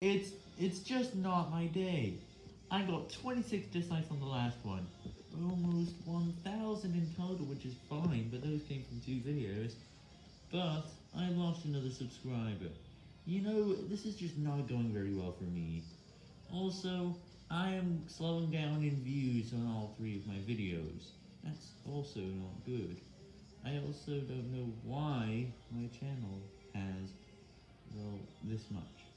It's, it's just not my day. I got 26 dislikes on the last one, almost 1,000 in total, which is fine, but those came from two videos. But I lost another subscriber. You know, this is just not going very well for me. Also, I am slowing down in views on all three of my videos. That's also not good. I also don't know why my channel has, well, this much.